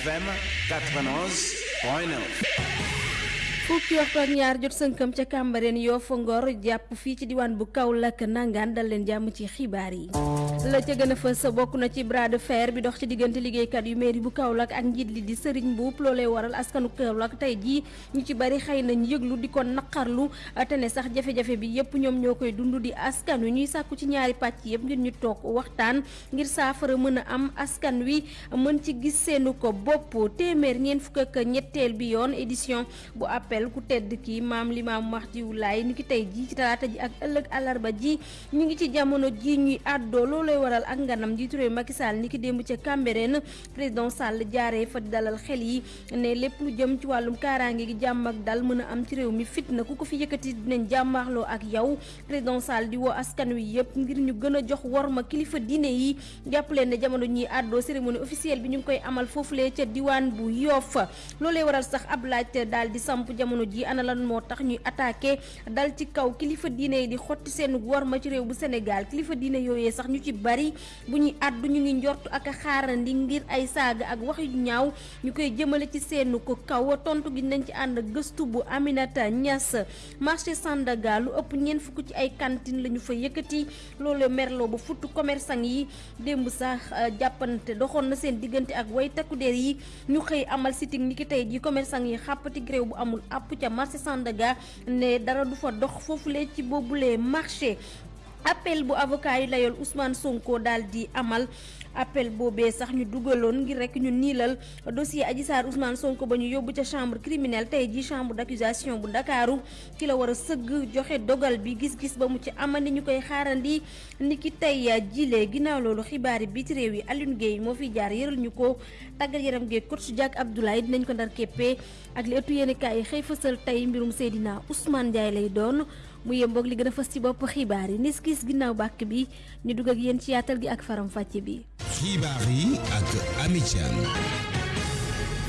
FM 91.9 fukki waxtu ak ñaar jot sënkam ca Cambérène Yoff Ngor jàpp fii ci bu Kaolack nangaan dal leen ci xibaar yi la ca gën a fës na ci bras de fer bi dox ci diggante liggéeykat yu mairie bu Kaolack ak njiit li di Serigne Mboup loolee waral askanu Kaolack tey jii ñu ci bari xëy nañ yëglu di ko naqarlu sax jafe-jafe bi yëpp ñoom ñoo koy dund di askan ñuy sàkku ci ñaari pàcc yëpp ngir ñu toog waxtaan ngir saafara mën a am askan wi mën ci gis seenu ko bopp. Téeméer ñeent fukk ak ñetteel bi yoon édition bu appel ku tedd kii maam limaam Mahdiou Laye ni ki ji ci talaata ji ak ëllëg àllarba ji ñu ngi ci jamono ji ñuy àddoo loolooy waral ak nganam jiitu réew Macky Sall ni ki démb ca Cambérène président Sall jaaree fa dalal xel yi ne lépp lu jëm ci wàllum kaaraange gi jàmm ak dal mën a am ci réew mi fitna ku ko fi yëkkati dinañ ak yow. Président Sall di woo askan wi yëpp ngir ñu gën a jox worma kilifa diine yi. Jàpp leen ne jamono ñuy àddoo cérémonie officielle bi ñu koy amal foofulee ca diwaan bu Yoff. Loolee waral sax ab laaj daal di samp jamono ji ana lan moo tax ñuy attaqué. Dal ci kaw kilifa diine yi di xotti seen worma ci réew bu Sénégal. Kilifa diine yooyee sax ñu ci bari bu ñuy àddu ñu ngi njortu ak xaarandi ngir ay saaga ak wax yu ñaaw ñu koy jëmale ci seenu ko kaw. Tontu gi nañ ci ànd gëstu bu Aminata Niass. Marché Sandaga lu ëpp ñeent fukk ci ay cantine la ñu fa yëkkati. Loolu merloo ba futt commerçant yi. Démb sax jàppante doxoon na seen diggante ak way takku der yi. Ñu xëy amal sitting ni ki tey ji commerçant yi xàppati gréew bu amul àpp ca marché Sandaga ne dara du fa dox foofulee ci boobulee marché appel bu avocat yi layool Ousmane Sonko daal di amal. Appel boobee sax ñu dugaloon ngir rek ñu niilal dossier Adji Sarr Ousmane Sonko ba ñu yóbbu ca chambre criminelle. Tey ji chambre d'accusation bu Ndakaaru ki la war joxe dogal bi gis-gis ba mu ci amandi ñu xaarandi. Ni ki tey jile ginnaaw loolu xibaari biti réew yi Alioune Guèye moo fiy jaar yëral ñu ko. Tàggat yaram Guèye coach Diak Abdoulaye dinañ ko ndar képpee ak li ëttu yéenekaay yi xëy fësal mbirum Seydina Ousmane lay doon mu yemboog li gën a fës ci bopp xibaar yi. Nis gis ginnaaw bàkk bi ñu dugg ak yéen ci yaatal gi ak faram fàcce bi. Xibaar yi ak Ami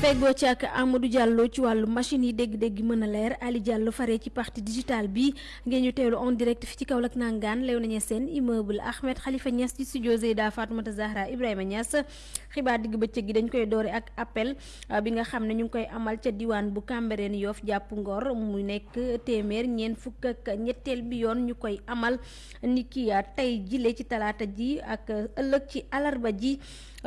Feggoo ci ak Amadou Diallo ci wàllu machine yi dégg-dégg mën a leer Ali Diallo faree ci partie digital bi. Ngeen ñu teewlu en direct fi ci Kaolack nangaan lew nañu seen immeuble. Ahmed Khalifa Niass ci studio Zeyda Fatoumata Zahra Ibrahima Niass. Xibaar digg bëccëg gi dañ koy doore ak appel bi nga xam ne ñu koy amal ca diwaan bu Cambérène Yoff jàpp Ngor. Mu nekk téeméer ñeent fukk ak ñetteel bi yoon ñu amal. Ni ki tey jile ci talaata ji ak ëllëg ci alarba ji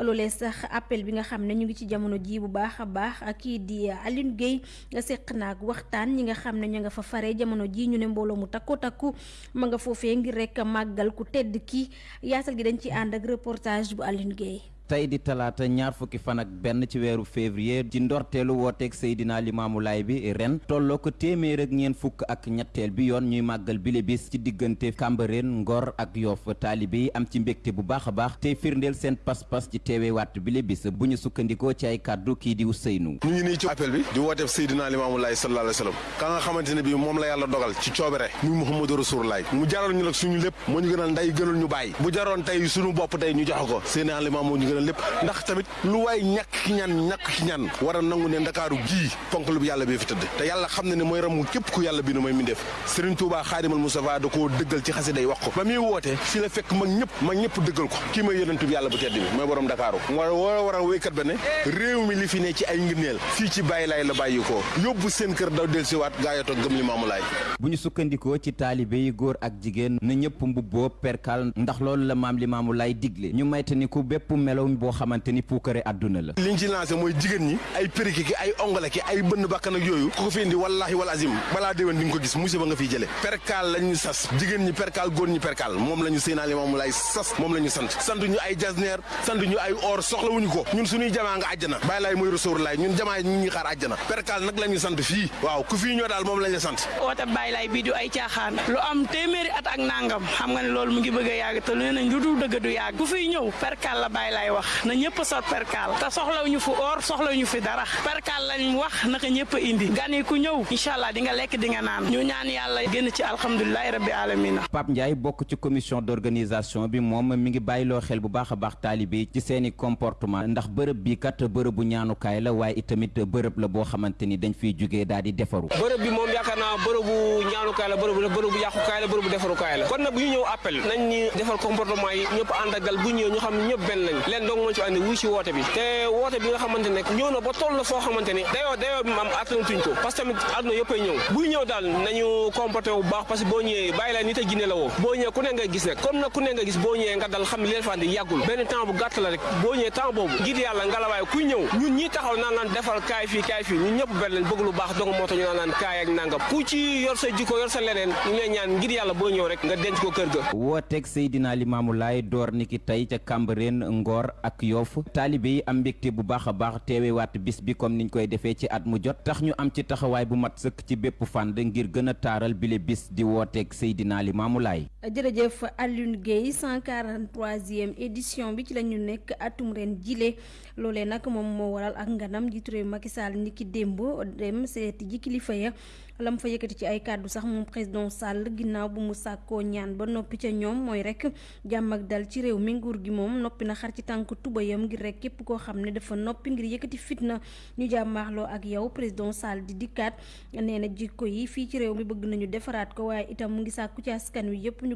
loolee sax appel bi nga xam ne ñu ngi ci jamono ji bu baax a baax kii di Alioune Guèye nga seq naag waxtaan ñi nga xam ne ñu nga fa fare jamono ji ñu ne mbooloo mu takku takku ma nga foofee ngir rek màggal ku tedd ki. Yaatal gi dañ ci ànd ak reportage bu Alioune Guèye tey di talaata ñaar fukki fan ak benn ci weeru février ci ndorteelu wooteeg Seydina Limaamu Laay bi ren tolloo ko téeméer ak ñeent fukk ak ñetteel bi yoon ñuy màggal bile bis ci diggante Cambérène Ngor ak Yoff. Taalibe yi am ci mbégte bu baax baax tey firndeel seen pas-pas ci teewee waat bile bis. Bu ñu sukkandikoo ci ay kàddu kii di Ousseynou. Ñu ngi nii ci appel bi di wooteeb Seydina Limaamu Laay sallallahu alayhi wa sallam. Ka nga xamante bi moom la yàlla dogal ci coobere muy Muhammadu Rasulullah mu jaroon ñu nag suñu lépp moo ñu gënal nday gënal ñu bàyyi. Bu jaroon tey suñu bopp tey ñu joxe ko. Seydina Limaamu lépp ndax tamit lu waay ñàkk ki ñaan ñàkk ki ñaan war a nangu ne ndakaaru gii ponk lu yàlla bi fi tëdd. te yàlla xam ne mooy ramu képp ku yàlla bi nu mooy mindeef Serigne Touba Xaadimal Mustafa da koo dëggal ci xasida yi wax ko. ba muy woote fi la fekk mag ñëpp mag ñëpp dëggal ko. kii mooy yonentu bi yàlla bu tedd bi mooy borom ndakaaru. war war a war a wéykat ba ne réew mi li fi ne ci ay ngëneel fii ci bàyyi laay la bàyyi ko. yóbbu seen kër daw del siwaat gaayato gëm li maamu laay bu ñu sukkandikoo ci taalibe yi góor ak jigéen na ñëpp mbubboo perkal ndax la maam li maamu laay digle. ñu maytaniku bépp melow boo xamante ni puukare àdduna la. Liñ ci lancé mooy jigéen ñi ay periki ki ay ongale ki ay bënn bakkan ak yooyu ku ko fi indi wallahi wal azim balaa déwén di nga ko gis musiba nga fiy jële. Perkaal lañu sas jigéen ñi perkaal góor ñi perkaal moom la ñu Seydina Limaamu Laay sas moom la ñu sant. Sant ñu ay jasneer sant ñu ay or soxlawuñu ko. Ñun suñuy jamaa nga àjjana. Bàyyi laay mooy Rasulullah ñun jamaa ñu ngi xaar àjjana. Perkaal nag la ñu sant fii. Waaw ku fii ñoo daal moom lañ la sant. Woote bàyyi laay bii du ay caaxaan. Lu am téeméeri at ak nangam xam nga ne loolu mu ngi bëgg a yàgg te nee nañ lu dul dëgg du yàgg. Ku fiy ñëw perkaal la bàyyi laay wax na ñëpp sot perkaal te soxlawuñu fi or soxlawuñu fi dara. Perkaal lañ wax naka ñëpp a indi. Gan yi ku ñëw incha allah di nga lekk di nga naan. Ñu ñaan yàlla génn ci alhamdulilahi rabbi alamina. Pape Ndiaye bokk ci commission d'organisation bi moom mi ngi bàyyiloo xel bu baax a baax taalibe yi ci seeni comportement. Ndax bërëb bi kat bërëbu ñaanukaay la waaye itamit bërëb la boo xamante ni dañ fiy jugee daal di defaru. Bërëb bi moom yaakaar naa bërëbu ñaanukaay la bërëbu bërëbu yàqukaay la bërëbu defarukaay la. Kon nag bu ñu ñëw appel nañ ñi defal comportement yi ñëpp ak dal bu ñëw ñu xam ne ñëpp benn lañ dong moo ci andi wuy si woote bi te woote bi nga xamante ne? Ñëw na ba toll foo xamante ni dayoo dayoo bi am attanatuñ ko. Parce que tamit àdduna yëppay ñëw. Buy ñëw daal nañu comporté bu baax parce que boo ñëwee bàyyi la nit a jinne la woo. Boo ñëwee ku ne nga gis nag comme nag ku ne nga gis boo ñëwee nga dal xam leen fa andi yàggul. Benn temps bu gàtt la rek boo ñëwee temps boobu ngir yàlla ngalawaay kuy ñëw. Ñun ñi taxaw naan naan defal kaay fii kaay fii ñun ñëpp benn leen bëgg lu baax dong moo tax ñu naan naan kaay ak nangam. Ku ci yor sa jikko yor sa leneen ñu lay ñaan ngir yàlla boo ñëw rek nga denc ko kër ga. Wooteeg Seydina Limaamu Laay door niki tey ca Cambérène Ngor ak yoof taalibe yi am mbégte bu baax a baax teewewaat bis bi comme niñ koy defee ci at mu jot. Tax ñu am ci taxawaay bu mat sëkk ci bépp fànn ngir gën a taaral bile bis di wooteeg Seydina Limaamu Laay. Jërëjëf Alioune Guèye 143e édition bi ci la ñu nekk atum ren jile. Loolee nag moom moo waral ak nganam jiitu réew Macky Sall niki démb dem seeti ji kilifa ya. Lam fa yëkkati ci ay kàddu sax moom président Sall ginnaaw bu mu sàkkoo ñaan ba noppi ca ñoom mooy rek jàmm ak dal ci réew mi. Nguur gi moom noppi na xar ci tànk tubayam ngir rek képp koo xam dafa noppi ngir yëkkati fitna. Ñu jàmmaaxloo ak yow président Sall di dikkaat. Nee na jikko yi fii ci réew mi bëgg nañu defaraat ko waaye itam mu ngi sàkku ci askan wi yëpp ñu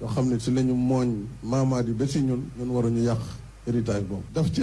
yoo xam ne si la ñu mooñ maamaat yi ba si ñun ñun waruñu yàq héritage boobu. Daf si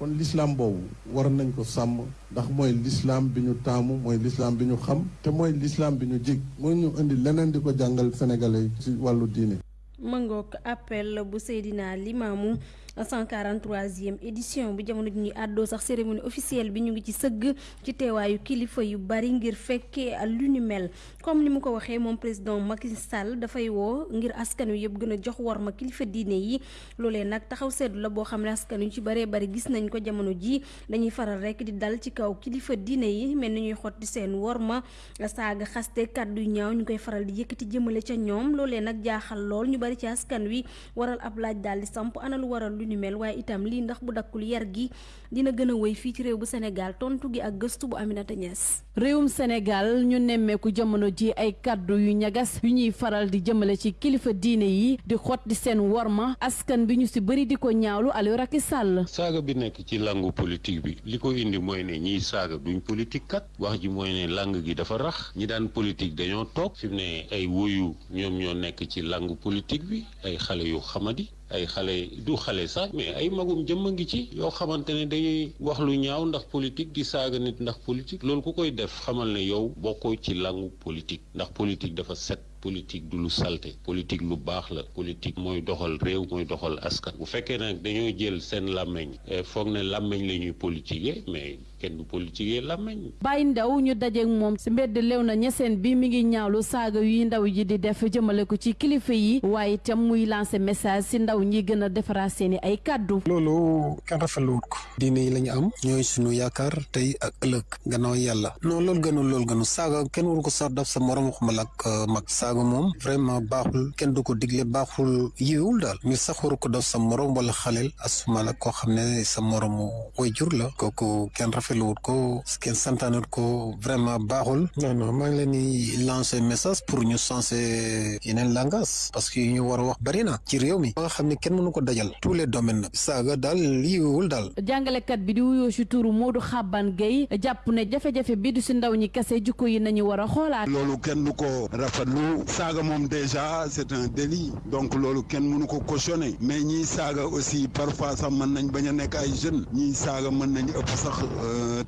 kon l'islam boobu war nañ ko sàmm ndax mooy l'islam bi ñu taamu mooy l'islam bi ñu xam te mooy lislaam bi ñu jig. Mooy ñu indi leneen di ko jàngal sénégalais ci wàllu diine. Mëngook appel bu Seydina Limaamu 143e édition bi jamono ñuy àddoo sax cérémonie officielle bi ñu ngi ci sëgg ci teewaayu kilifa yu bari ngir fekkee lu ni mel. Comme ni mu ko waxee moom président Macky Sall dafay woo ngir askan wi yëpp gën a jox war ma kilifa diine yi. Loolee nag taxaw seetlu la boo xam ne askan wi ci baree bari gis nañ ko jamono ji. Dañuy faral rek di dal ci kaw kilifa diine yi mel ñuy xotti seen war ma saaga xaste kàddu yu ñaaw ñu faral di yëkkati jëmale ca ñoom. Loolee nag jaaxal lool ñu bari ci askan wi. Waral ab laaj daal di samp ana lu waral lu ni mel waaye itam lii ndax bu dakkul yar gi dina gën a wéy fii ci réew bu Sénégal tontu gi ak gëstu bu Aminata Niass. réewum Sénégal ñu nemmeeku jamono ji ay kàddu yu ñagas yu ñuy faral di jëmale ci kilifa diine yi di xot di seen worma askan bi ñu si bëri di ko ñaawlu Aliou Racky Sall. saaga bi nekk ci langue politique bi li ko indi mooy ne ñiy saaga duñ politique kat wax ji mooy ne langue gi dafa rax ñi daan politique dañoo toog fi ne ay woyu ñoom ñoo nekk ci langue politique bi ay xale yu xamadi. Ay xale du xale sax mais ay magum jëmm a ngi ci yoo xamante ne dañuy wax lu ñaaw ndax politique di saaga nit ndax politique. Loolu ku koy def xamal ne yow bokkoo ci langu politique ndax politique dafa set politique du lu salte politique lu baax la politique mooy doxal réew mooy doxal askan. Bu fekkee nag dañoo jël seen làmmeñ foog ne làmmeñ la ñuy politiquer mais kenn du politiquer làmmeñ Baye Ndaw ñu dajeek moom si mbedd lew na ñeseen bi mi ngi ñaawlu saaga yuy ndaw ji di def jëmale ko ci kilifa yi waaye itam muy lancer message si ndaw ñi gën a defaraat seeni ay kàddu. Loolu kenn rafetlu wut ko. Diine yi la ñu am ñooy suñu yaakaar tey ak ëllëg gannaaw yàlla. Non loolu gënul loolu gënul. Saaga kenn waru ko sax daf sa morom xamal ak mag. Saaga moom vraiment baaxul. Kenn du ko digle baaxul. Yiwul daal. Mi sax waru ko daf sa morom wala xaleel asuma la koo xam ne sa moromu way jur la. Kooku kenn rafetlu wut ko kenn santaanut ko vraiment baaxul. Non non maa ngi leen di lancer message pour ñu changer yeneen langage parce que ñu war a wax bari na ci réew mi. Ba nga xam ne kenn mënu ko dajal. Tous les domaines. Nag saaga daal yiwul daal. Jàngalekat bi di wuyoo si turu Modou Xaban Gueye jàpp ne jafe-jafe bi du si ndaw ñi kese jukko yi nañu war a xoolaat. Loolu kenn du ko rafetlu. Saaga moom déjà c'est un délit. Donc loolu kenn mënu ko cautionner. Mais ñiy saaga aussi parfois sax mën nañ bañ a nekk ay jeunes. Ñiy saaga mën nañ ëpp sax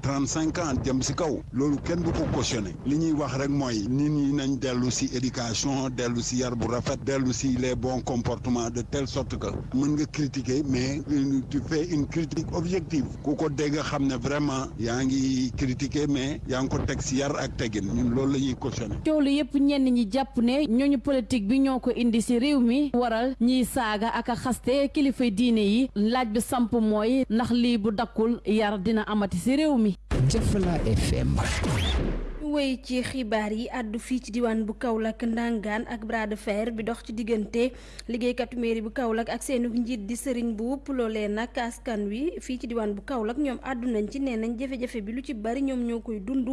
trente cinq ans jëm si kaw loolu kenn du ko cautionner. Li ñuy wax rek mooy nit ñi nañ dellu si éducation dellu si yar bu rafet dellu si les bons comportements de telle sorte que mën nga critiquer mais tu fais une critique objective. Ku ko dégg xam ne vraiment yaa ngi critiquer mais yaa ngi ko teg si yar ak teggin. Ñun loolu la ñuy cautionner. coow lu yëpp ñenn ñi jàpp ne ñooñu politique bi ñoo ko indi si réew mi waral ñiy saaga ak a xaste kilifa diine yi. Laaj bi samp mooy ndax lii bu dakkul yar dina amati si réew mi. Jëfla FM. wéy ci xibaar yi àddu fii ci diwaan bu Kaolack ndangaan ak bras de fer bi dox ci diggante liggéeykatu mairie bu Kaolack ak seenu njiit di Serigne Mboup loolee nag askan wi fii ci diwaan bu Kaolack ñoom àddu nañ ci nee nañ jafe-jafe bi lu ci bari ñoom ñoo koy dund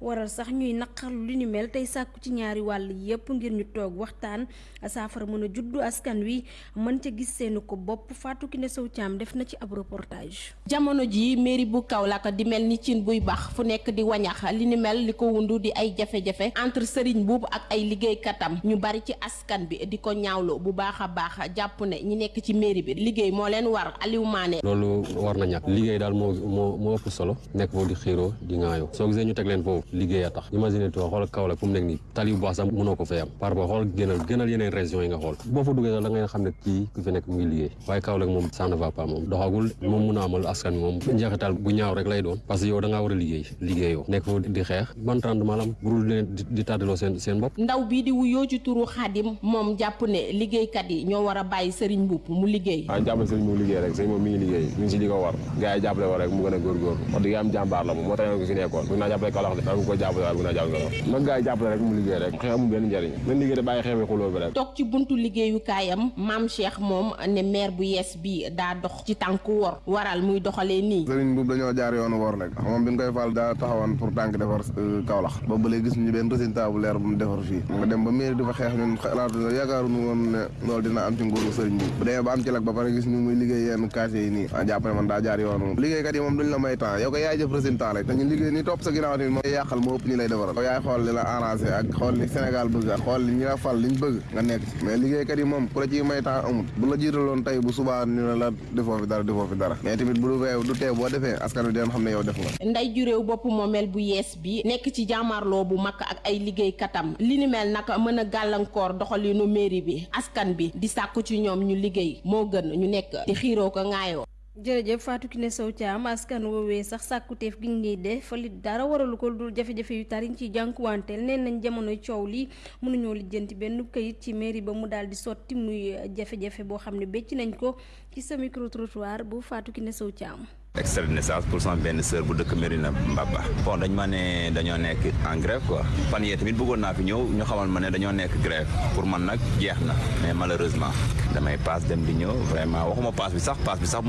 waral sax ñuy naqarlu li ñu mel tey sàkku ci ñaari wàll yépp ngir ñu toog waxtaan saafara mën a juddu askan wi mën ca gis seenu ko bopp. Fatou Kiné Sow Thiam def na ci ab reportage. jamono ji mairie bu Kaolack di mel ni cin buy bax fu nekk di wañax li ni mel li ko wundu di ay jafe-jafe entre Serigne Mboup ak ay liggéeykatam. Ñu bari ci askan bi di ko ñaawlo bu baax a baax jàpp ne ñi nekk ci mairie bi liggéey moo leen war. Aliou Mané. Loolu war na ñàkk. Liggéey daal moo moo moo ëpp solo. Nekk foofu di xiiroo di ŋaayoo. Soo gisee ñu teg leen foofu liggéey a tax. Imagine toi xool Kaolack fu mu nekk nii tali bu baax sax mënoo ko fay am. Par rapport xool gënal gënal yeneen régions yi nga xool. Boo fa duggee sax da ngay xam ne kii ku fi nekk mu ngi liggéey. Waaye Kaolack moom ça ne va pas moom. Doxagul moom mun a amal askan bi moom. Njeexital bu ñaaw rek lay doon. Parce que yow da ngaa war a liggéey liggéeyoo. Nekk foofu di xeex. Ban rendement la am burul leen di tàddaloo seen seen bopp. Ndaw bii di wuyoo ci turu Xaadim moom jàpp ne liggéeykat yi ñoo war a bàyyi Serigne Mboup mu liggéey. Waaw jàppale Serigne Mboup liggéey rek. Serigne moom mi ngi liggéey. Mi ngi si li ko war. Gars yi jàppale war rek mu gën a góorgóorlu. Wax dëgg am jàmbaar la moom. Moo tax ko fi nekkoon. Bëgg naa jàppale Kaolack de danga ko jàppale jàppale Kaolack nag gars yi jàppale rek mu liggéey rek xeex amul benn njëriñ nañ liggéey de bàyyi xeex bi xuloo bi rek. Toog ci buntu liggéeyukaayam maam Cheikh moom ne maire bu yees bi daa dox ci tànku wor waral muy doxalee nii. Serigne Mboup dañoo jaar yoonu wor rek. Moom bi ñu koy fal daa taxawoon pour tànk defar Kaolack. Boobu ba léegi gis ñu benn résultat bu leer bu mu defar fii. Nga dem ba mairie di fa xeex ñun xalaatu yaakaaruñu woon ne loolu dina am ci nguuru Serigne Mboup bu demee ba am ci lag ba pare gis ñu muy liggéey yenn quartier yi nii. A jàpp ne man daa jaar yoonu. Liggéeykat yi moom duñ la may temps. Yow ko yaay jëf résultat rek. Dañu liggéey ni topp sa ginnaaw ni moom yàqal moo ëpp ñi lay defaral. Yow yaay xool li la arrangé ak xool li Sénégal bëgg ak xool li ñi la fal liñ bëgg nga nekk ci. Mais liggéeykat yi moom ku la ciy may temps amut bu la jiitaloon tey bu subaa ñu ne la defoo fi dara defoo fi dara. Mais tamit bu du fee du tee boo defee askan wi dinañ xam ne yow def nga. Nday juréew bopp moomeel bu yees bi nekk ci jaamarloo bu mag ak ay liggéeykatam. Li ni mel nag mën a gàllankoor doxalinu mairie bi askan bi di sàkku ci ñoom ñu liggéey. Moo gën ñu nekk di xiiroo ko ŋaayoo jërëjëf Fatou Kiné Sow Thiam askan woowee sax sàkkuteef gi ngay def li dara waralu ko dul jafe-jafe yu tariñ ci jànkuwanteel nee nañ jamonoy coow li mënuñoo lijjanti benn këyit ci mairie ba mu daal di sotti muy jafe-jafe boo xam ne bécc nañ ko ci sa micro trottoir bu Fatou Kiné Sow Thiam. Extrait de naissance pour sama benn sœur bu dëkk Mérina Mbaba bon dañ ma ne dañoo nekk en grève quoi. Fan tamit bëggoon naa fi ñëw ñu xamal ma ne dañoo nekk grève. Pour man nag jeex mais malheureusement damay dem di vraiment waxuma bi sax bi sax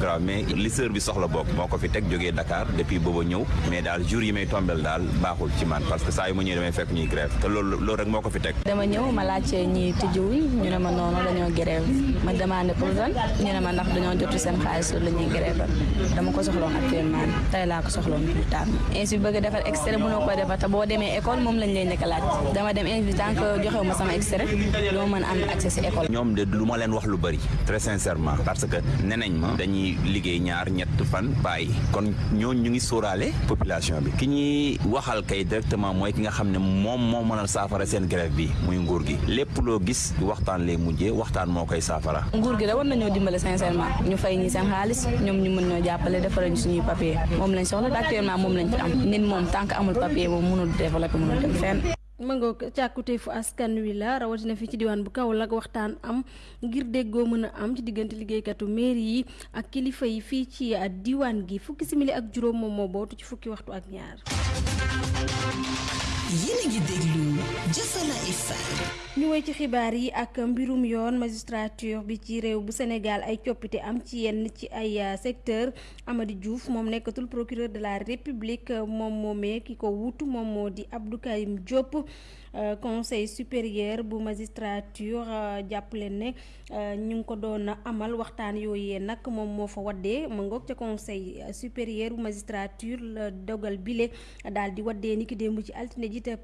grave mais li sœur bi soxla fi Dakar depuis booba ñëw. Mais daal jour yi may tombel daal baaxul ci man parce que saa yu ma ñëwee damay fekk ñuy grève. Te loolu loolu rek moo fi teg. Dama ñëw ma laajte ñi tijjiwuñ ñu ne ma grève. Ma demandé pour ñu ne ma ndax seen grève dama ko soxloon actuellement tey laa ko soxloon plus tard ainsi bëgg a defar extrait mënoo ko defar te boo demee école moom lañ lay laaj. Dama dem ainsi tant que joxewu ma sama extrait doo mën am accès si école. Ñoom de lu ma leen wax lu bëri très sincèrement parce que nenañ ma dañuy liggéey ñaar ñett fan bàyyi. Kon ñooñu ñu ngi sóoraale population bi. Ki ñuy waxal kay directement mooy ki nga xam ne moom moo mënal saafara seen grève bi muy nguur gi. Lépp loo gis waxtaan lay mujjee waxtaan moo koy saafara. Nguur gi da war nañoo dimbale sincèrement. Ñu fay ñi seen xaalis ñoom ñu mën ñoo jàppale defaral ñu suñuy papier. Moom lañ soxla actuellement moom lañ fi am. Nit moom tant amul papier moom mënul développer mënul dem fenn. Mëngoo càkkuteefu askan wi la fii ci bu Kaolack waxtaan am ngir déggoo am ci diggante liggéeykatu mairie yi ak kilifa yi fii ci diwaan gi. Fukki simili ak ci fukki waxtu ak ñaar. Yéen ñu woy ci xibaar yi ak mbirum yoon magistrature bi ci réew bu Sénégal ay coppite am ci yenn ci ay secteur. Amady Diouf moom nekkatul procureur de la République moom moomee ki ko wutu moom moo di Abdou Karim Diop. Conseil supérieur bu magistrature jàpp leen ne ñu ngi ko doon amal waxtaan yooyee nag moom moo fa conseil supérieur bu magistrature dogal bile daal di waddee ni ki ci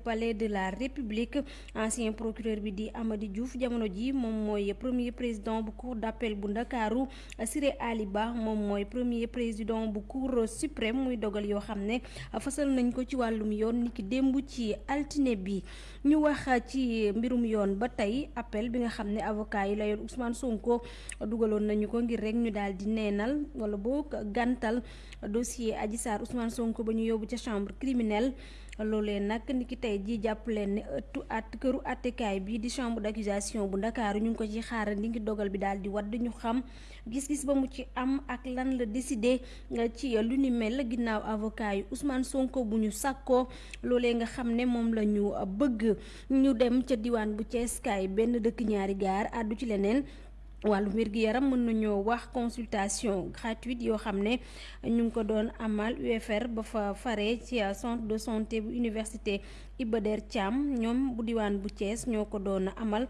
palais de la république. Ancien procureur bi di Amady Diouf jamono ji moom mooy premier président bu cour d'appel bu ndakaaru. Siré Ali Ba moom mooy premier président bu cour suprême muy dogal yoo xam ne fasal nañ ko ci wàllum yoon ci bi ñu wax ci mbirum yoon ba tey appel bi nga xam ne avocat yi la yoon Ousmane Sonko dugaloon nañu ko ngir rek ñu daal di neenal wala boo gàntal dossier Adji Sarr Ousmane Sonko ba ñu yóbbu ca chambre criminelle. Loolee nag ni ki tey ji jàpp leen ne ëttu at këru attekaay bi di chambre d'accusation bu ndakaaru ñu ngi ko ci xaaral ngi dogal bi daal di wadd ñu xam gis-gis ba mu ci am ak lan la décidé ci lu ni mel ginnaaw avocat yi Ousmane Sonko bu ñu sàkkoo loolee nga xam ne moom la ñu bëgg ñu dem ca bu Thiès kaay benn dëkk ñaari gaar àddu ci leneen wàllu wér-gi-yaram mën nañoo wax consultation gratuite yoo xam ne ñu ko doon amal UFR ba fa fare ci centre de santé bu université Iba Der Thiam. Ñoom bu diwaan bu Thiès ñoo ko doon amal.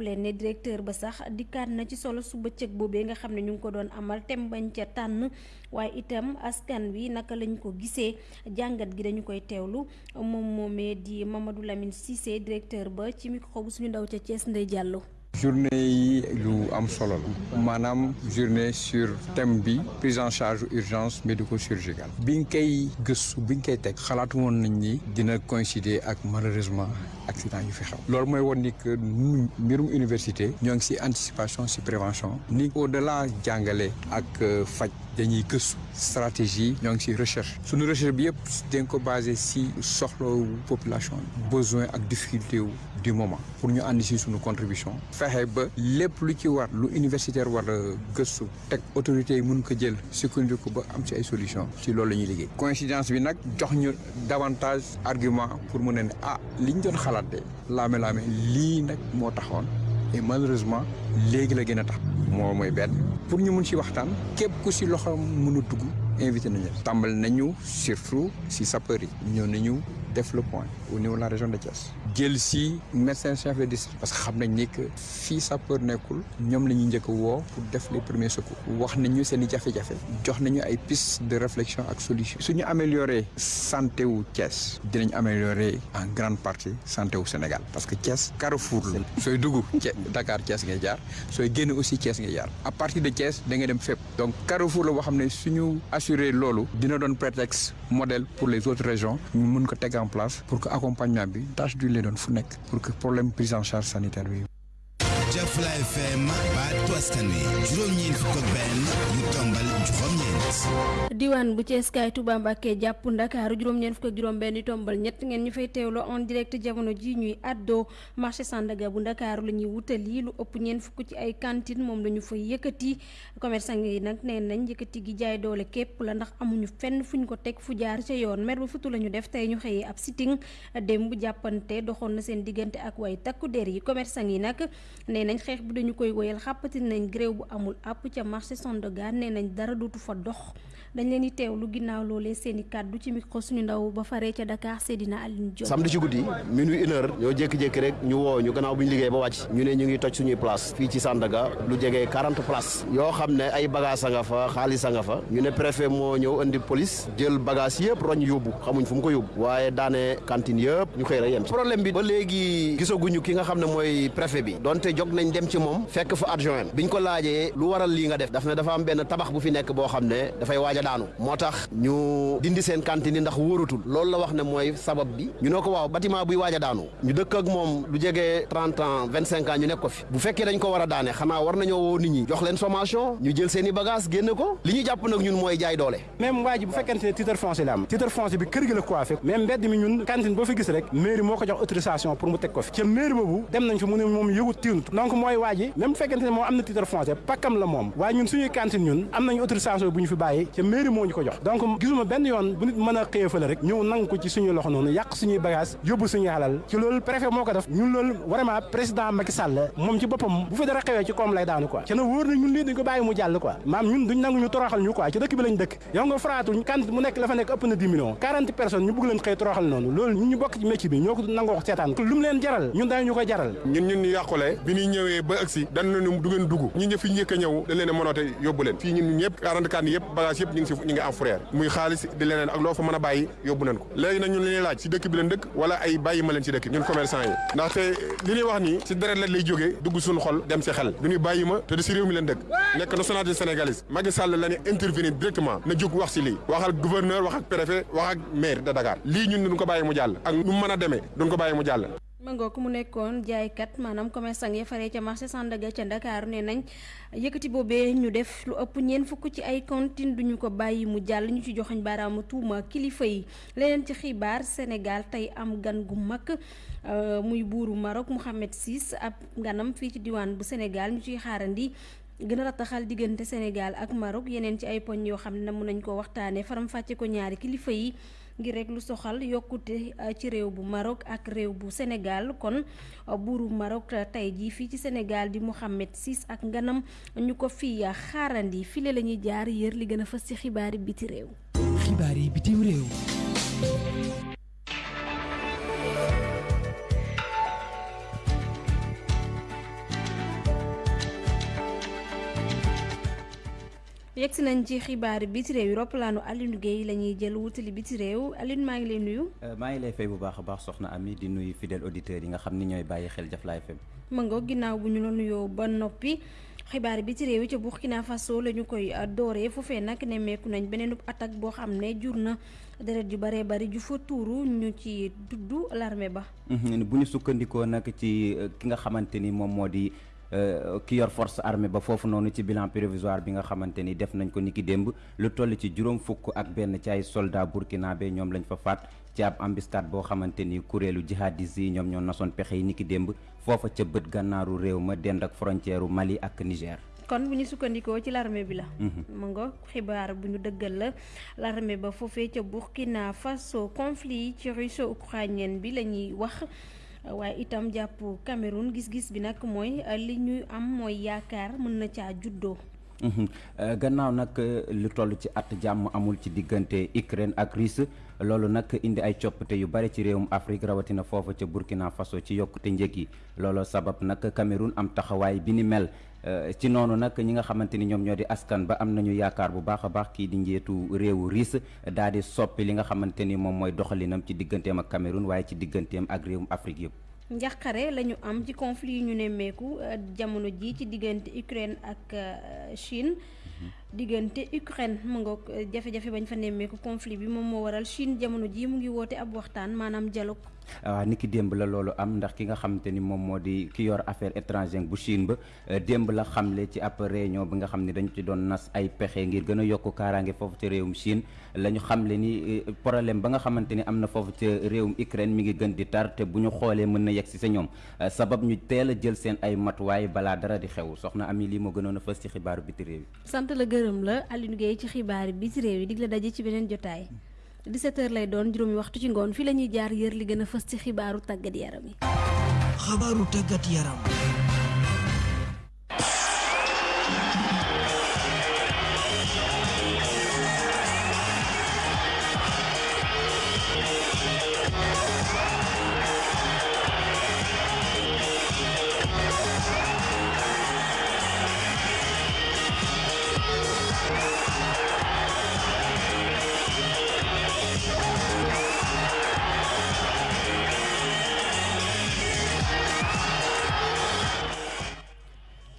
Leen ne directeur ba sax dikkaat na ci solo su bëccëg boobee nga xam ne ñu ko doon amal tem bañ ca tànn. Waaye itam askan wi naka lañ ko gisee. Jàngat gi dañu koy teewlu. Moom moomee di Mamadou Lamine Cissé directeur ba ci micro bu suñu ndaw ca Thiès Ndeye Diallo. Journée yi lu am solo la. Journée sur thème prise en charge urgence médico-chirurgicale. Bi nga koy gëstu bi nga koy teg xalaatu woon nañ ni dina coïncider ak malheureusement accident yu fi xew. Loolu mooy woon ni que mbirum université ñoo ngi ci anticipation ci prévention. Ni au delà jàngale ak faj dañuy gëstu stratégie ñoo ngi ci recherche. Suñu recherche bi yëpp dañ ko basé ci soxlawu population besoin ak difficulté du moment pour ñu ànd ci suñu contribution. Fexe ba lépp lu ci war lu universitaire war a gëstu teg autorités yi mun ko jël sukkandiku ba am ci ay solution ci loolu la ñuy liggéey. Coïncidence bi nag jox ñu davantage argument pour mu ne ne ah li ñu doon xalaat de laame-laame lii nag moo taxoon et malheureusement léegi la gën a tax. Moo mooy benn. Pour ñu mun ci waxtaan képp ku ci loxo mën a dugg invité nañu tàmbal nañu surtout ci sapeur yi. Ñëw nañu def le point au niveau de la région de Thiès. Jël si médecin chef de district parce que xam nañ ni que fii sapeur nekkul ñoom la ñuy njëkk a woo pour def les premiers secours. Wax nañu seen i jafe-jafe jox nañu ay pistes de réflexion ak solution. Suñu amélioré santé wu Thiès dinañ améliorer en grande partie santé wu Sénégal parce que Thiès carrefour la. Sooy dugg Dakar Thiès ngay jaar sooy génn aussi Thiès ngay jaar. À partir de Thiès da ngay dem fépp. Donc carrefour la boo xam ne suñu assurer loolu dina doon prétexte modèle pour les autres régions ñu ko en place pour que accompagnement tâche du lay doon fu nekk pour que problème prise en charge sanitaire Jafla FM baatu askan wi juróom-ñeent fukk ak benn yu tombal juróom-ñeent. diwaan bu Thiès kaay Touba Mbacké jàpp Ndakaaru juróom-ñeent fukk ak juróom-benn yu tombal ngeen ñu fay en direct jamono ji ñuy àddoo marché Sandaga bu Ndakaaru la ñuy lu ëpp ñeent fukk ci ay cantine moom la ñu fay yëkkati commerçant yi nag nee nañ yëkkati gi jaay doole képp la ndax amuñu fenn fuñ ko teg fu jaar ca yoon mer ba futu la def tey ñu xëyee ab sitting démb jàppante doxoon na seen ak way takku der yi commerçant yi nañ xeex bi dañu koy woyal xàppati nañ gréew bu amul àpp ca marché Sandaga nee nañ dara dootu fa dox. Dañ leen di teewlu ginnaaw loolee seen i kàddu ci micro suñu ndaw ba faree ca Dakar Seydina Aline Diop. samedi ci guddi minuit une heure ñoo jékki-jékki rek ñu woo ñu gannaaw bu ñu liggéey ba wàcc ñu ne ñu ngi toj suñuy place fii ci Sandaga lu jege 40 places. Yoo xam ne ay bagage nga fa xaalis nga fa ñu ne préfet moo ñëw indi police jël bagage yëpp roñ yóbbu xamuñ fu mu ko yóbbu. Waaye daane cantine yëpp ñu xëy rek problème bi ba léegi gisaguñu ki nga xam ne mooy préfet bi. Donte jog nañ dem ci moom fekk fa adjoint biñ ko laajee lu waral lii nga def daf ne dafa am benn tabax bu fi nekk boo xam ne dafay waaj a daanu. Moo tax ñu dindi seen cantine ndax wóoratul loolu la wax ne mooy sabab bi. Ñu ne ko waaw bâtiment buy waaj a daanu. Ñu dëkk ak moom lu jege trente ans vingt cinq ans ñu nekk ko fi. Bu fekkee dañ ko war a daane xanaa war nañoo woo nit ñi. Jox leen sommation ñu jël seen bagage génne ko. Li ñu jàpp nag ñun mooy jaay doole. Même waa ji bu fekkente ne titre foncier la am. Titre foncier bi kër gi la coiffé. Même mbedd mi ñun cantine boo fi gis rek mairie moo ko jox autorisation pour mu teg ko fi. Ca mairie boobu dem nañ fi mu ne moom yëgut tiinut donc mooy waa ji même bu fekkente ne moom am na titre foncier pakkam la moom. Waaye ñun suñuy cantine ñun am nañu autorisation bu ñu fi ca mairie moo ñu ko jox. Donc gisuma benn yoon bu nit mën a xëye fële rek ñëw nangu ko ci suñu loxo noonu yàq suñuy bagage yóbbu suñuy xalal ci loolu préfet moo ko def. Ñun loolu vraiment président Macky Sall moom ci boppam bu fi dara xewee ci koom lay daanu quoi. Ca na wóor na ñun lii dañ ko bàyyi mu jàll quoi. Maam ñun duñ nangu ñu toroxal ñu quoi. Ci dëkk bi lañ dëkk. Yow nga faraatu kan mu nekk la fa nekk ëpp na 10 millions. 40 personnes ñu bëgg leen xëy toroxal noonu. Loolu ñun ñu bokk ci métier bi ñoo ko nangoo seetaan. Lu mu leen jaral ñun dañu ñu ko jaral. Ñun ñun ñu yàqule. Bi ñuy ñëwee ba agsi dañ ne du ngeen dugg. Ñi ñë fi a ñëw dañ leen a mënoote yóbbu leen. Fii ñun ñëpp 44 yi yëpp bagage yëpp ñu ngi ñu ngi am frère muy xaalis di leneen ak loo fa mën a bàyyi yóbbu nañ ko. Léegi nag ñun li ñuy laaj si dëkk bi leen dëkk wala ay bàyyi ma leen si dëkk ñun commerçant yi. Ndaxte li ñuy wax nii si deret la lay jógee dugg suñu xol dem si xel. Du ñuy ma te di réew mi leen dëkk. Nekk nationalité sénégalaise. Macky Sall la intervenir directement na wax wax ak gouverneur wax ak préfet wax ak maire de Dakar. Ñun duñ ko mu ak duñ ko mu mangoo ko mu nekkoon jaaykat maanaam commerçant ya faree ca marché Sandaga ca Ndakaaru nee nañ yëkkati boobee ñu def lu ëpp ñeent fukk ci ay cantine duñu ko bàyyi mu jàll ñu ci joxoñ baaraamu tuuma kilifa yi leneen ci xibaar Sénégal tey am gan gu mag muy buuru Maroc Mohamed VI ab ganam fii ci diwaan bu Sénégal ñu ciy xaarandi gën a rataxal diggante Sénégal ak Maroc yeneen ci ay poñ yoo xam ne ko waxtaanee faram fàcce ko ñaari kilifa yi ngir rek lu soxal yokkute ci réew bu Maroc ak réew bu Sénégal. Kon buuru Maroc tey jii fii ci Sénégal di Mohamed VI ak nganam ñu ko fi xaarandi. File la ñuy jaar yër li gën a fës ci xibaari biti réew. Yegsi nañ ci xibaari biti réew roppalaanu Alioune Guèye la ñuy jël wutali biti réew Alioune maa ngi lay nuyu. maa ngi lay fay bu baax a baax soxna Ami di nuyu fidèle auditeurs yi nga xam ni ñooy bàyyi xel Jaflaay FM. ma nga ginnaaw bu ñu la nuyoo ba noppi xibaari biti réew yi ca Burkina Faso la ñu koy dooree foofee nag nemmeeku nañ beneen attaque boo xam ne jur na deret ju baree bari ju fa tuuru ñu ci dudd l'armée ba. bu ñu sukkandikoo nag ci ki nga xamante ni moom moo di. Ki yor force armée ba foofu noonu ci bilan provisoire bi nga xamante ni def nañ ko niki démb lu toll ci juróom fukk ak benn ci ay soldat burkinabé ñoom lañ fa faat ci ab embuscade boo xamante ni kuréelu jihadis yi ñoom ñoo nasoon pexe yi niki démb foofa ca bët gànnaaru réew ma dend ak frontière Mali ak Niger. kon bu ñu sukkandikoo ci l'armée bi la. mu nga xibaar bu ñu dëggal la l'armée ba foofee ca Burkina Faso conflit ci russo-ukrainien bi la ñuy wax. Waaye itam jàpp Cameroun gis-gis bi nag mooy li ñuy am mooy yaakaar mën na juddoo. Gannaaw nag lu toll ci at jàmm amul ci diggante Ukraine ak Russie loolu nag indi ay coppite yu bari ci réewum Afrique rawatina foofa ca Burkina Faso ci yokkute njëg sabab nag Cameroun am taxawaay bi ni mel. ci noonu nag ñi nga ni ñoom askan ba am nañu yaakaar bu baax a baax kii di njiitu réewu RIS daal di soppi li nga xamante ni moom mooy doxalinam ci digganteem ak Cameroun waaye ci digganteem ak réewum Afrique yëpp. Njaqare la ñu am ci conflit yi ñu nemmeeku jamono ji ci diggante Ukraine ak Chine diggante Ukraine mu nga jafe-jafe bañ fa nemmeeku conflit bi moom moo waral Chine jamono ji mu ngi woote ab waxtaan maanaam dialogue. waaw niki démb la loolu am ndax ki nga xamante ni moom moo di ki yor affaire étrangère bu Chine ba démb la xamle ci ab réunion bi nga xam ne dañu ci doon nas ay pexe ngir gën a yokk kaaraange foofu ci réewum Chine la ñu xamle ni problème ba nga xamante ni am na foofu ci réewum Ukraine mi ngi gën di tar te bu ñu xoolee mën na si sa ñoom sabab ñu teel a jël seen ay matuwaay balaa dara di xew soxna Ami lii moo gënoon a fës ci xibaaru biti réew yi. sant la gërëm la Alioune Guèye ci xibaar biti réew yi dig la daje ci beneen jotaay. 17h lay doon juróomi waxtu ci ngoon fii la ñuy jaar yër li gën a fës ci xibaaru tàggat yaram yi. xabaaru tàggat yaram.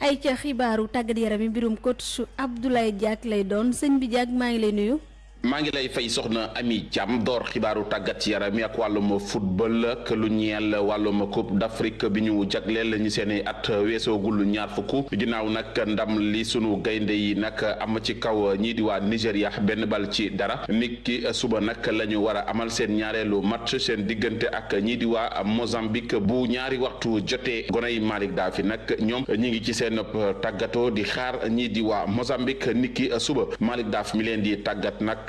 Ay ca xibaaru tàggat yaram yi mbirum coach Abdoulaye Diack lay doon sëñ bi Diack maa ngi lay nuyu. Maa ngi lay fay soxna Ami Thiam. Door xibaaru tàggat yaram ak wàllum football ak lu ñeel wàllum coupe d'Afrique bi ñu jagleel ñu seen i at weesoogul ñaar fukk. Ginnaaw ndam li sunu gaynde yi nag am ci kaw ñii di waa Nigéria benn bal ci dara. Nit suba nag la ñu war a amal seen ñaareelu match seen diggante ak ñii di waa Mozambique. Bu ñaari waxtu jotee gonay Malick Dafi nag ñoom ñi ngi ci seen di xaar ñii di waa Mozambique. Nit ki suba Malick Dafi mi leen di tàggat nag.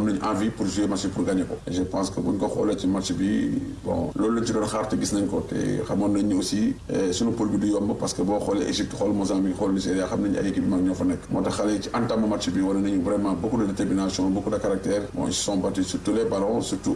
nañu envie pour jouer match pour gagner ko. Je pense que buñ ko xoolee ci match bi bon loolu lañ ci doon xaar te gis nañ ko. Te nañ aussi suñu poule bi du yomb parce que boo xoolee Égypte xool Mozambique xool Nigéria xam nañu ay équipe mag ñoo fa nekk. Moo tax xale match bi wane nañu vraiment beaucoup de détermination beaucoup de caractère. Bon ils sont battus sur tous les ballons surtout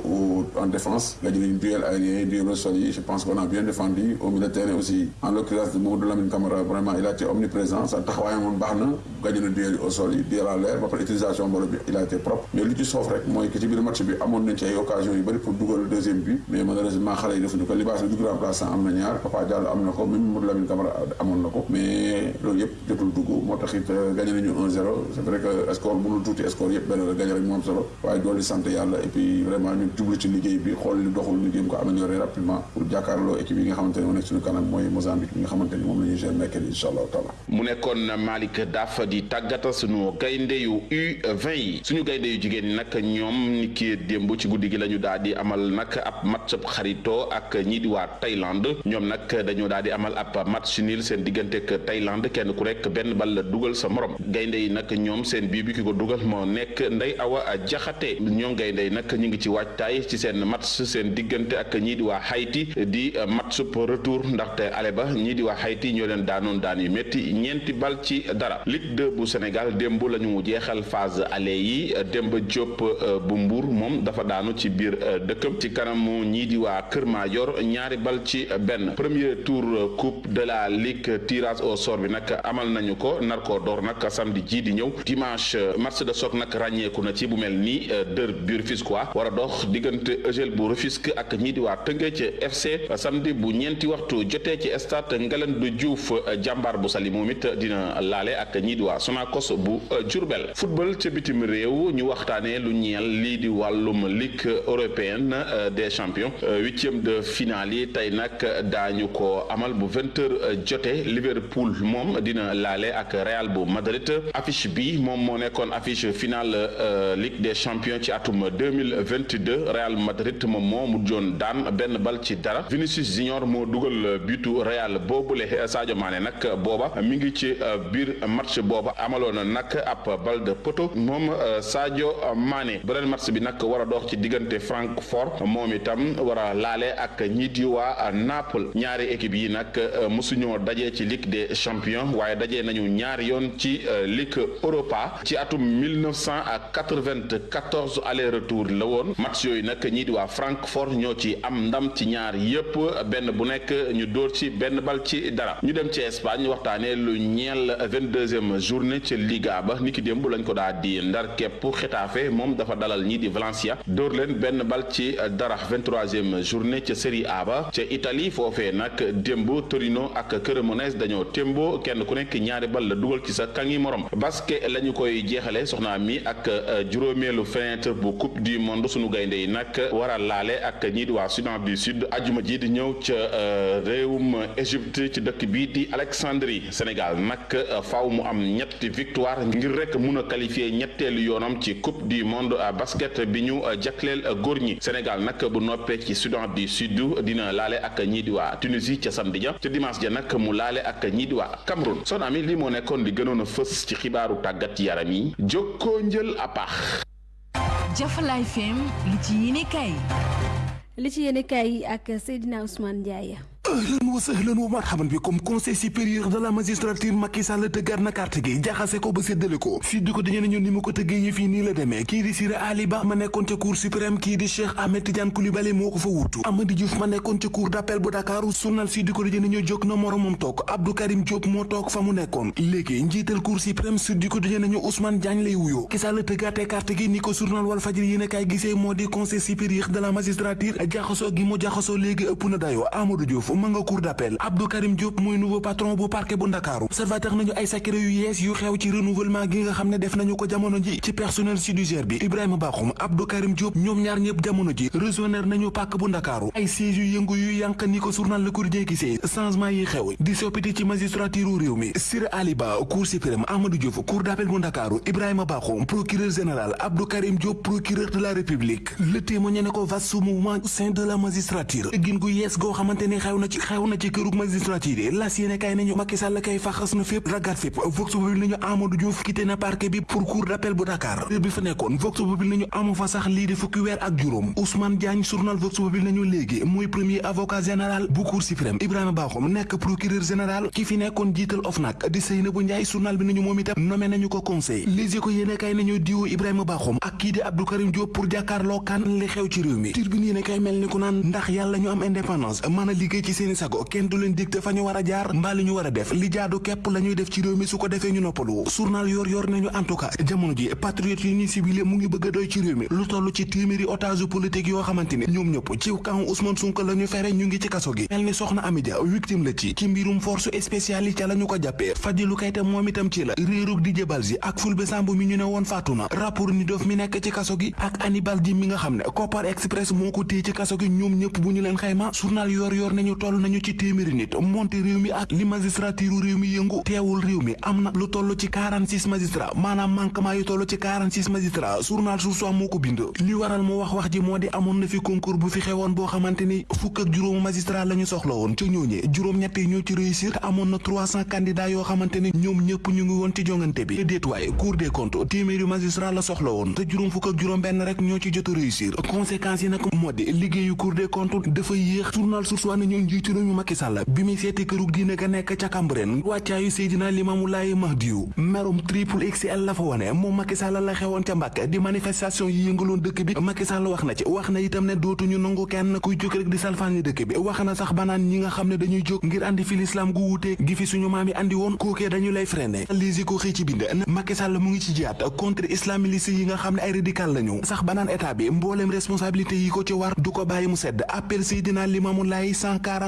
en défense. Gagné nañu duel aérien duel au sol je pense qu'on a bien défendu au milieu de terrain aussi. En l'occurrence de Mamadou Lamine Camara vraiment il a été omniprésent. Sa taxawaayam moom baax na. Gagné na duel au sol yi duel à l'air. Ba pare utilisation il a été propre. Mais soof rek mooy que ci biir match bi amoon nañ ci ay occasion yu bëri pour dugal deuxième but mais malheureusement xale yi defuñu ko libaas bi dugg remplaçant am na ñaar Papa Diallo am na ko même Mamadou Lamine Camara amoon na ko mais loolu yëpp jotul dugg moo tax it gagné nañu 1-0 c'est vrai que score mënul tuuti score yëpp benn la gagné rek moo am solo waaye dool di sant yàlla et puis vraiment ñu jublu ci liggéey bi xool li doxul ñu jéem ko améliorer rapidement pour jàkkaarloo équipe yi nga xamante ne moo nekk suñu kanam mooy Mozambique bi nga xamante ni moom la ñuy gérer mercredi incha allahu taala mu nekkoon Malick Daaf di tàggata suñu gaynde yu U20 yi suñu gaynde yu jigéen ñi nag ñoom ni ki démb ci guddi gi la ñu daal di amal nag ab match xaritoo ak ñii di waa Thaïlande. Ñoom nag dañoo daal di amal ab match nul seen diggante ak Thaïlande kenn ku rek benn bal dugal sa morom. Gaynde yi nag ñoom seen bii bi ki ko dugal moo nekk Ndey Awa Jaxate ñoom gaynde yi nag ñu ngi ci waajtaay ci seen match seen diggante ak ñii di waa Haïti di match retour ndaxte ale ba ñii di waa Haïti ñoo leen daanoon daan yu métti ñeenti bal ci dara. Ligue 2 bu Sénégal démb la ñu jeexal phase aller yi. Demba Diop bu Mbour moom dafa daanu ci biir dëkkam. Ci kanamu ñii di waa Kër Madior ñaari bal ci benn. Premier tour coupe de la ligue tirage au sort bi amal nañu ko nar koo door nag samedi ji di ñëw. Dimanche match de choc nag ràññeeku na ci bu mel ni dër bu Rufisquois war a dox diggante Eugel bu Rufisque ak di waa Tëngéej FC samedi bu ñeenti waxtu jotee ci stade Ngalandou Diouf jàmbaar bu Saly moom dina ak di bu Diourbel. Football ca bitim réew ñu lu ñeel ligue européenne des champions. Huitième de finale yi tey nag daañu ko amal bu jotee. Liverpool moom dina laale ak Real Madrid. Affiche bi moom moo nekkoon affiche finale ligue des champions ci atum deux mille vingt deux Real Madrid moom moo mujjoon daan benn Vinicius Junior moo dugal butu Real boobule. Sadio Mané nag booba mi ngi ci biir match booba amaloon nag ab bal de moom Sadio beneen match bi nag war dox ci diggante Francfort moom itam war a ak ñii di waa Naples. Ñaari équipe yi nag mosuñoo dajee ci ligue des champions waaye dajee nañu ñaari yoon ci ligue Europa. Ci atum 1994 aller retour la woon. Match yooyu nag ñii Francfort ñoo ci am ndam ci ñaar yépp. Benn bu nekk ñu dóor ci benn bal ci dara. Ñu dem ci Espagne waxtaanee lu ñeel vingt-deuxième journée ca Liga ba. Niki démb lañ ko daal di ndar képp Xetafe moom dafa dalal ñii di Valencia. Dóor leen benn bal ci dara vingt-troisième journée ca Serie A ba. Ca Italie foofee nag démb Torino ak Cremonese dañoo témbo kenn ku nekk ñaari bal la dugal ci sa kangi morom. Basket la ñu koy jeexale soxna mi ak juróomeelu fenêtre bu coupe du monde sunu gaynde yi nag war a laale ak ñii di waa Soudan du Sud. Ajuma ji di ñëw ca réewum Égypte ci dëkk bii di Alexandrie. Sénégal nag faaw mu am ñetti victoire ngir rek mun a qualifier ñetteelu yoonam ci coupe du monde basket bi ñu jagleel góor ñi. Sénégal nag bu noppee ci Soudan du Sud dina laale ak ñii di waa Tunisie ca samedi ja ca dimanche ja nag mu laale ak ñii di waa Cameroun. Son ami lii moo nekkoon di gënoon a fës ci xibaaru tàggat yaram yi. Jokkoo njël a paax. Jafalaay FM li ci yéene kay li ci yéene kay ak Seydina Ousmane Ndiaye sahlan wa marhaban bikum conseil supérieur de la magistrature Macky na carte gi. Jaxase ko ba séddale ko. Di ko dañu ne ñun ni mu ko tëggee yëf Ba ma nekkoon ca cour suprême Cheikh Ahmed Tidiane Coulibaly moo ko fa wutu Amady Diouf ma nekkoon ca cour d'appel bu Dakar journal di ko dañu ñoo jóg na moromam toog. Abdou Karim Diop moo toog fa mu nekkoon. Léegi njiital cour suprême sud di ko dañu ñu Ousmane Diagne lay wuyoo. Ki Sall tëggaatee carte gi ni ko journal Walf Fadjri yéen a kaay gisee moo di conseil supérieur de la magistrature. Diouf ma nga cour d'appel. Abdou Karim Diop mooy nouveau patron bu parquet bu Ndakaaru. Observateur nañu ay secret yu yees yu xew ci renouvellement gi nga xam ne def nañu ko jamono ji ci personnel judiciaire bi. Ibrahima Bakhoum Abdou Karim Diop ñoom ñaar ñëpp jamono ji rejoindre nañu pàkk bu Ndakaaru. Ay siège yu yëngu yu yànq ni ko journal Le Quotidien gisee changement yi xew di soppite ci magistrature réew Sir Ali Ba cour suprême Amadou Diouf cour d'appel bu Ndakaaru. Ibrahima Bakhoum procureur général. Abdou Karim Diop procureur de la République. Le témoigné ne ko vaste mouvement au sein de la magistrature. Gin gu yees goo ci xew na ci kërug magistrature yi las yéene kay nañu Macky Sall kay faxas na fépp ragat fépp vox populi nañu Amadou Diouf quitté na parquet bi pour cour d'appel bu Dakar bi fa nekkoon vox populi nañu amu fa sax lii di fukki weer ak juróom Ousmane Diagne journal vox populi nañu léegi mooy premier avocat général bu cour suprême Ibrahima Bakhoum nekk procureur général ki fi nekkoon jiital OFNAC di Seynabou Ndiaye journal bi nañu moom itam nommé nañu ko conseil Les Échos yéene kay nañu diwu Ibrahima Bakhoum ak kii di Abdou Karim Diop pour jàkkaarloo kan li xew ci réew mi Tribune yéene kay mel ni ku naan ndax yàlla ñu am indépendance mën a liggéey ci seeni sago kenn du leen dicté fa ñu war a jaar. Mbaa li ñu war a def li jaadu képp la ñuy def ci réew mi su ko defee ñu noppalu. Journal yor yor nañu en tout cas jamono ji patriote yi ñuy ciblé mu ngi bëgg doy ci réew mi. Lu toll ci téeméeri otage politique yoo xamante ni ñoom ñëpp ci kaw Ousmane Sonko la ñu fere ñu ngi ci kaso gi. Mel ni soxna Amidia victime la ci. Ci mbirum force spéciale yi ca la ñu ko jàppee. Fadilou Keita itam ci la. Réerug di jëbal si ak Fulbe Samb mi ñu ne woon faatu na. Rapport ni dof mi nekk ci kaso gi ak Hannibal Djim mi nga xam ne Kopar Express moo ko téye ci kaso gi ñoom journal yor yor nañu toll nañu ci téeméeri nit. Monte réew mi ak li magistrature réew mi yëngu. Teewul réew mi am na lu toll ci 46 magistrat maanaam manquement yu toll ci 46 magistrat journal A moo ko bind. Li waral mu wax wax ji moo di amoon na fi concours bu fi xewoon boo xamante ni fukk ak juróomu magistrat la ñu soxla woon. Ca ñooñee juróom-ñett yi ñoo ci réussir. Te na 300 candidats yoo xamante ni ñoom ñu ngi woon ci jongante bi. Waaye cour des comptes magistrat la soxla woon. Te juróom fukk ak juróom benn rek ñoo ci jot a réussir. Conséquences yi nag moo di liggéeyu cour des comptes dafa yéex. Journal A nañu njiitu réew mi Macky Sall bi muy seeti kërug diine ga nekk ca Cambérène wàccaayu Seydina Limamou Laye Mahdiou merum triple XL la fa wone moom Macky Sall la xewoon ca Mbàkke di manifestation yi yëngaloon dëkk bi Macky Sall wax na ci wax na itam ne dootuñu nangu kenn kuy jóg rek di salfaani dëkk bi wax na sax banaan ñi nga xam ne dañuy jóg ngir andi fi lislaam gu wuute gi fi suñu maam yi andi woon kookee dañu lay freiné lisi ko xëy ci bind Macky Sall mu ngi ci jiyaat contre islamiliste yi nga xam ne ay radical lañu sax banaan état bi mbooleem responsabilité yi ko ci war du ko bàyyi mu sedd appel Seydina Limamou Laye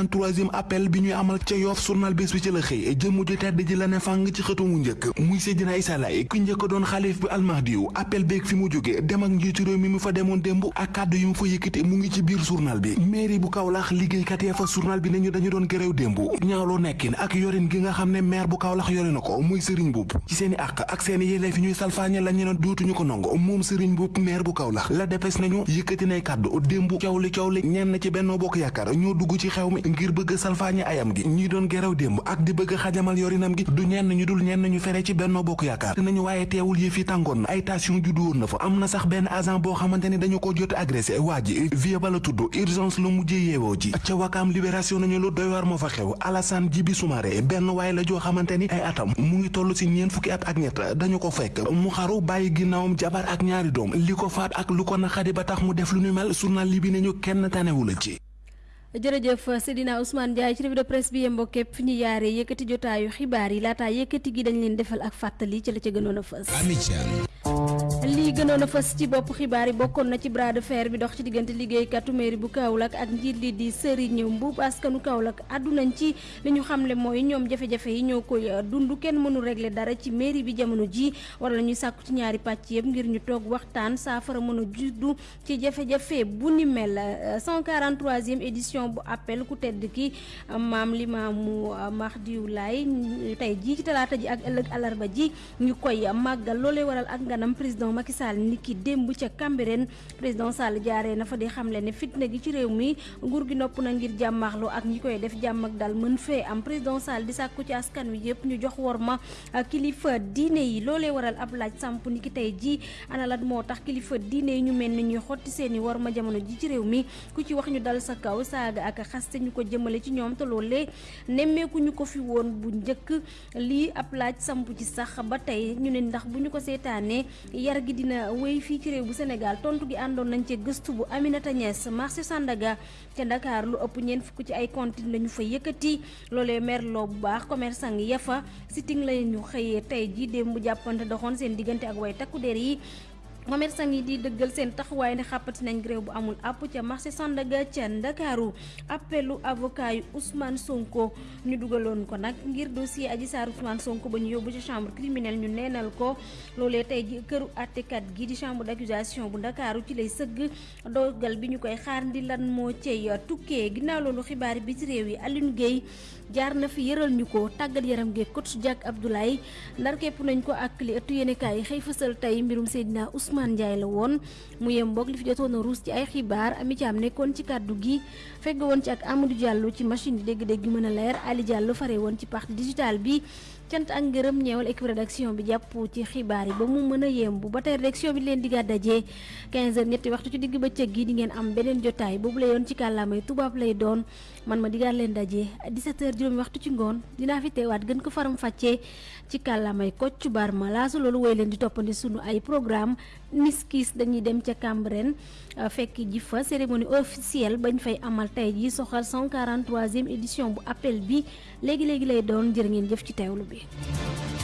143e appel bi ñuy amal ca Yoff journal bés bi ci la xëy jëmm ju tedd ji la ne fàng ci xëtu mu njëkk muy Seydina Issa Laye ku njëkk doon xalif bi almahdiyu appel beeg fi mu jóge dem ak njiitu réew mi mu fa demoon démb ak kàddu yi mu fa yëkkati mu ngi ci biir journal bi mairie bu Kaolack liggéeykat ya fa journal bi nañu dañu doon gërëw démb ñaawloo nekkin ak yorin gi nga xam ne maire bu Kaolack yore na ko muy Serigne Mboup ci seeni àq ak seeni yelleef fi ñuy salfaañe la ñu ne dootuñu ko nango moom Serigne Mboup maire bu Kaolack la depes nañu yëkkati nay kàddu démb coow li coow li ñenn ci Benno Bokk Yaakaar ñoo dugg ci xew ngir bëgg salfaañe ayam gi. Ñi doon gërëw démb ak di bëgg xajamal yorinam gi. Du ñenn ñu dul ñenn ñu fere ci Benno Bokk Yaakaar. Nañu waaye teewul yëf yi na. Ay tension juddu woon na fa. Am na sax benn agent boo xamante ni dañu ko jot agressé. Waa ji vie ba la tudd urgence lu mujjee yeewoo ji. Ca wakaam libération nañu lu doy war fa xew. Alassane Djibi Soumaré benn waaye la ay atam. Mu ngi toll si ñeent fukki at ak ñett. Dañu ko fekk. Mu xaru bàyyi jabar ak ñaari doom. Li faat ak lu ko naqadi ba tax mu def lu ñu mel journal nañu kenn la ci jërëjëf Seydina Ousmane Ndiaye ci revue de presse bi yembo képp fi ñu yaaree yëkkati jotaayu xibaar yi laataa yëkkati gi dañ leen defal ak fàttali ci la ca gënoon a fës. Lii gënoon a fës ci bopp xibaar yi bokkoon na ci bras de fer bi dox ci diggante liggéeykatu mairie bu Kaolack ak njiit li di Serigne Mboup askanu Kaolack àddunañ ci li ñu xamle mooy ñoom jafe-jafe yi ñoo koy dund. Kenn mënu régler dara ci mairie bi jamono ji. War ñuy ci ñaari pàcc yëpp ngir ñu toog waxtaan. Saafara mën a juddu ci jafe-jafe bu ni mel. 143e édition bu appel ku tedd ki Mahdiou Laye tey jii ci talaata ji ak ëllëg alarba ji ñu koy màggal. Waral ak nganam Macky Sall ni ki démb ca Cambérène président Sall jaaree na fa di xamle ne fitna gi ci réew mi nguur gi nopp na ngir ak ñi koy def jàmm ak dal mën fee am. Président Sall di sàkku ci askan wi yëpp ñu jox wor ma kilifa yi. Waral ab laaj samp ni ki tey ji ana lan moo tax kilifa diine ñu mel ni ñuy seeni wor ma jamono ji ci réew mi? Ku ci wax ñu dal sa kaw saaga ak xaste ñu ko jëmale ci ñoom te loolee nemmeeku ñu ko fi woon bu njëkk. Lii ab laaj samp ci sax ba ñu ne ndax bu ko yar gi dina wéy fii ci réew bu Sénégal tontu gi àndoon nañ ci gëstu bu Aminata Niass marché Sandaga ca Dakar lu ëpp ñeent fukk ci ay cantine lañu fa yëkkati. Loolee merloo bu baax commerçant yi yafa sitting lañu xëyee tey ji démb jàppante doxoon seen diggante ak way takku der yi commerçant yi di dëggal seen taxawaay ne xàppati nañ grève bu amul àpp ca marché Sandaga ca Ndakaaru appelu avocat yu Ousmane Sonko? Ñu dugaloon ko nag ngir dossier Adji Sarr Ousmane Sonko ba ñu yóbbu ci chambre criminelle ñu neenal ko. Loolee tey ji këru àttekat gi di chambre d'accusation bu Ndakaaru ci lay sëgg dogal bi ñu koy xaar ndi lan moo cay tukkee ginnaaw loolu xibaar bi ci réew yi Alioune Gueye jaar na fi yëral ñu ko tàggat yaram geeg coach Jack Abdoulaye. Ndar képp nañ ko ak li ëttu yéenekaay yi xëy fësal tey mbirum Seydina Ousmane Ndiaye la woon. Mu yem boog li fi jotoon a ruus ci ay xibaar ami caam nekkoon ci kàddu gi fegg woon ci ak Amadou Diallo ci machine bi dégg-dégg mën a leer Ali Diallo fare woon ci digital bi cant ak ngërëm ñeewal équipe rédaction bi jàpp ci xibaar yi ba mu mën a yembu ba tey rédaction bi leen diggaat dajee 15 heures ñetti waxtu ci digg bëccëg gi di ngeen am beneen jotaay. Boobu la yoon ci kàllaamay tubaab lay doon. Man ma diggaat leen dajee 17 heures juróomi waxtu ci ngoon. Dinaa fi teewaat gën ko faram fàccee ci kàllaamay Kocc Barma. Laasu loolu woy leen di toppandi sunu ay programme. Niskis dañuy dem ca Cambérène fekk ji fa. Cérémonie officielle bañ fay amal tey ji soxal 143e édition bu appel bi léegi-léegi lay doon. Jërë ngeen jëf ci teewlu bi Jafla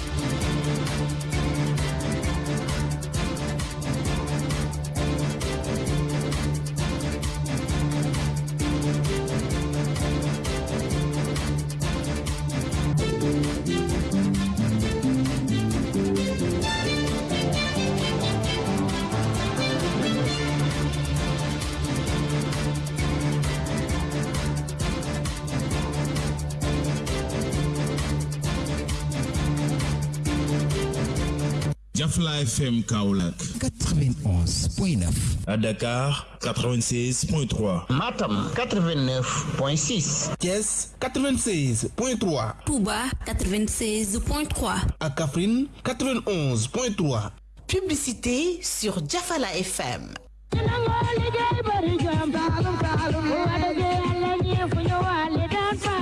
FM Kaolack. 91.9 à Dakar 96.3 Matam 89.6 Thiès 96.3 Touba 96.3 à Kaffrine 91.3 Publicité sur Jafala FM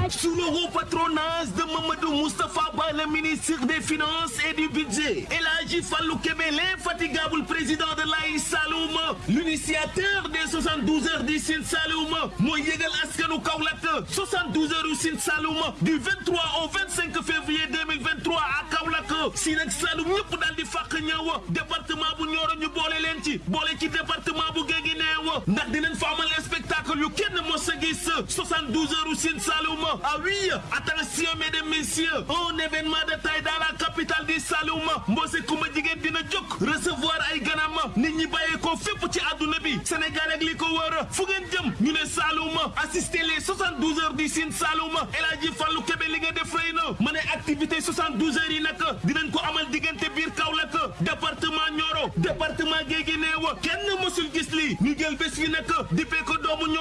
Sous le haut patronage de Mamadou Moustapha Ba, le ministre des Finances et du Budget, et Haji Fallou Kébé, l'infatigable président de l'Aïs Saloum, l'initiateur des 72 heures du Sine Saloum, mooy yëgal askanu Kaolack. 72 heures du Sine Saloum du 23 au 25 février 2023 à Kaolack. Si nag Saloum ñëpp daal di département bu Nioro ñu boole leen département bu Guinguinéo ndax amal spectacle yu kenn mos a gis. 72 heures du Sine Saloum ah oui attention mesdames messieurs. Un événement de taille dans la capitale du Saloum Mbose Kumba jigéen dina jóg recevoir ay ganam nit ñi bàyyee ko Sénégal ak li ko wër fu Saloum assister les 72 heures du Sine Saloum El Hadji Fallou Kébé li nga def rëy na. Ma activité 72 heures yi nag dinañ ko amal diggante biir Kaolack département Nioro département Guéguinéo. Kenn mësul gis li ñu jël